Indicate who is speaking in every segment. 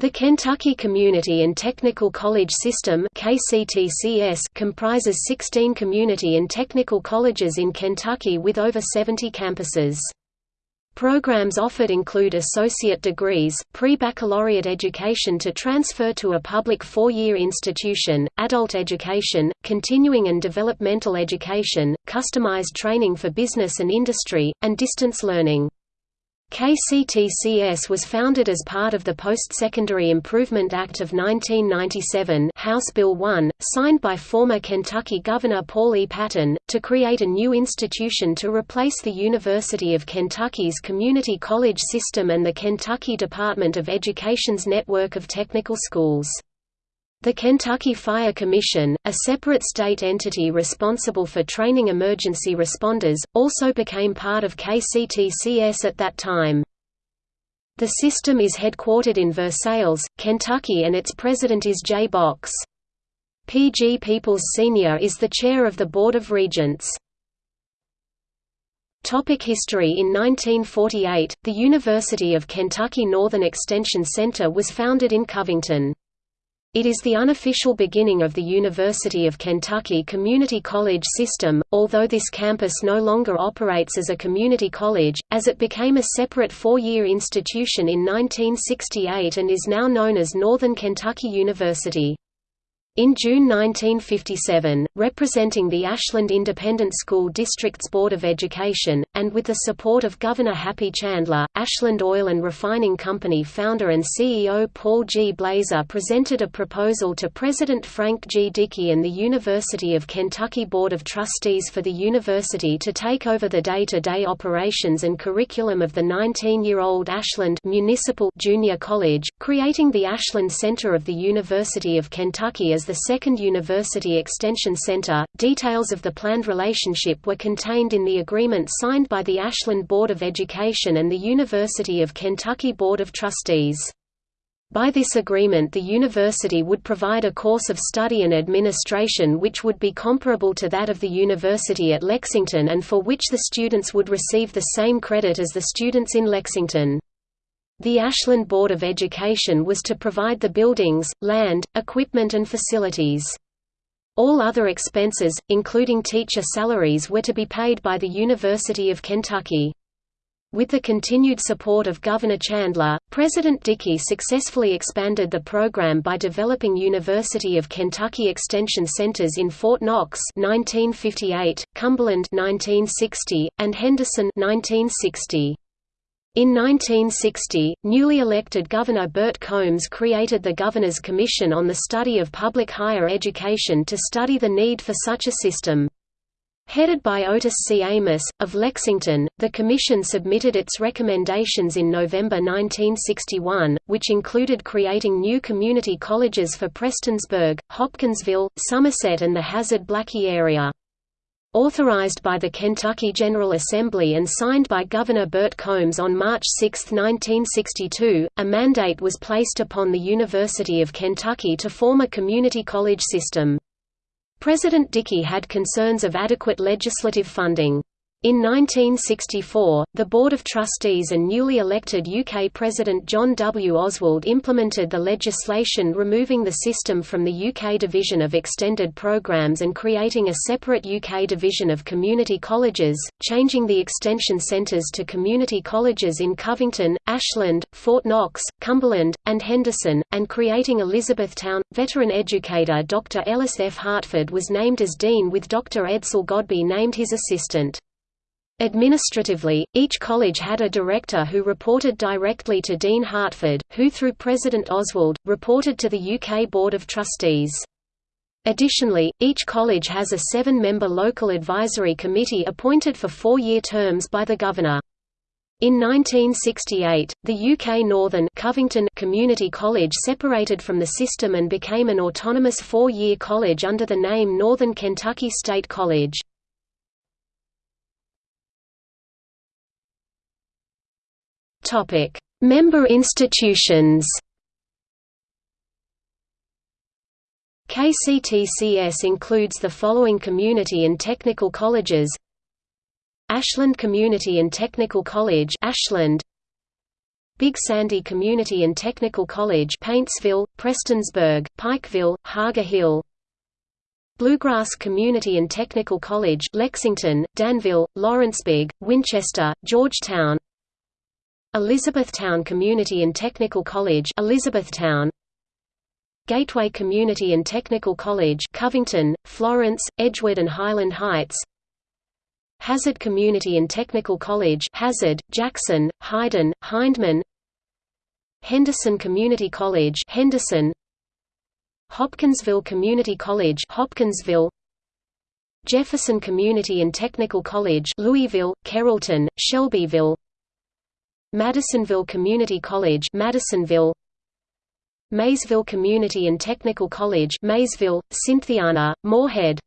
Speaker 1: The Kentucky Community and Technical College System comprises 16 community and technical colleges in Kentucky with over 70 campuses. Programs offered include associate degrees, pre-baccalaureate education to transfer to a public four-year institution, adult education, continuing and developmental education, customized training for business and industry, and distance learning. KCTCS was founded as part of the Post-Secondary Improvement Act of 1997 House Bill 1, signed by former Kentucky Governor Paul E. Patton, to create a new institution to replace the University of Kentucky's community college system and the Kentucky Department of Education's network of technical schools. The Kentucky Fire Commission, a separate state entity responsible for training emergency responders, also became part of KCTCS at that time. The system is headquartered in Versailles, Kentucky and its president is J. Box. P. G. Peoples Sr. is the chair of the Board of Regents. Topic history In 1948, the University of Kentucky Northern Extension Center was founded in Covington. It is the unofficial beginning of the University of Kentucky Community College system, although this campus no longer operates as a community college, as it became a separate four-year institution in 1968 and is now known as Northern Kentucky University. In June 1957, representing the Ashland Independent School District's Board of Education, and with the support of Governor Happy Chandler, Ashland Oil and Refining Company founder and CEO Paul G. Blazer presented a proposal to President Frank G. Dickey and the University of Kentucky Board of Trustees for the university to take over the day-to-day -day operations and curriculum of the 19-year-old Ashland Municipal Junior College, creating the Ashland Center of the University of Kentucky as the second University Extension Center. Details of the planned relationship were contained in the agreement signed by the Ashland Board of Education and the University of Kentucky Board of Trustees. By this agreement the university would provide a course of study and administration which would be comparable to that of the university at Lexington and for which the students would receive the same credit as the students in Lexington. The Ashland Board of Education was to provide the buildings, land, equipment and facilities. All other expenses, including teacher salaries were to be paid by the University of Kentucky. With the continued support of Governor Chandler, President Dickey successfully expanded the program by developing University of Kentucky Extension Centers in Fort Knox 1958, Cumberland 1960, and Henderson 1960. In 1960, newly elected Governor Bert Combs created the Governor's Commission on the Study of Public Higher Education to study the need for such a system. Headed by Otis C. Amos, of Lexington, the Commission submitted its recommendations in November 1961, which included creating new community colleges for Prestonsburg, Hopkinsville, Somerset and the Hazard-Blackey area. Authorized by the Kentucky General Assembly and signed by Governor Bert Combs on March 6, 1962, a mandate was placed upon the University of Kentucky to form a community college system. President Dickey had concerns of adequate legislative funding. In 1964, the Board of Trustees and newly elected UK President John W. Oswald implemented the legislation removing the system from the UK Division of Extended Programmes and creating a separate UK Division of Community Colleges, changing the extension centres to community colleges in Covington, Ashland, Fort Knox, Cumberland, and Henderson, and creating Elizabethtown. Veteran educator Dr. Ellis F. Hartford was named as dean with Dr. Edsel Godby named his assistant. Administratively, each college had a director who reported directly to Dean Hartford, who through President Oswald, reported to the UK Board of Trustees. Additionally, each college has a seven-member local advisory committee appointed for four-year terms by the Governor. In 1968, the UK Northern Covington Community College separated from the system and became an autonomous four-year college under the name Northern Kentucky State College. Topic: Member institutions. KCTCS includes the following community and technical colleges: Ashland Community and Technical College, Ashland. Big Sandy Community and Technical College Paintsville, Prestonsburg, Pikeville, Hager Hill Bluegrass Community and Technical College Lexington, Danville, Lawrenceburg, Winchester, Georgetown Elizabethtown Community and Technical College Elizabethtown Gateway Community and Technical College Covington, Florence, Edgewood and Highland Heights. Hazard Community and Technical College Hazard, Jackson, Hyden, Hindman. Henderson Community College Henderson. Hopkinsville Community College Hopkinsville. Jefferson Community and Technical College Louisville, Carrollton, Shelbyville Madisonville Community College Madisonville. Maysville Community and Technical College Maysville, Cynthiana, Morehead.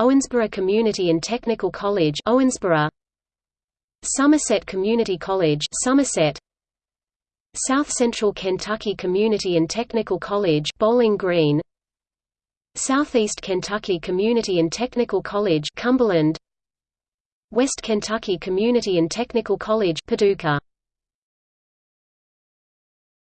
Speaker 1: Owensboro Community and Technical College Owensboro. Somerset Community College Somerset. South Central Kentucky Community and Technical College Bowling Green. Southeast Kentucky Community and Technical College Cumberland West Kentucky Community and Technical College Paducah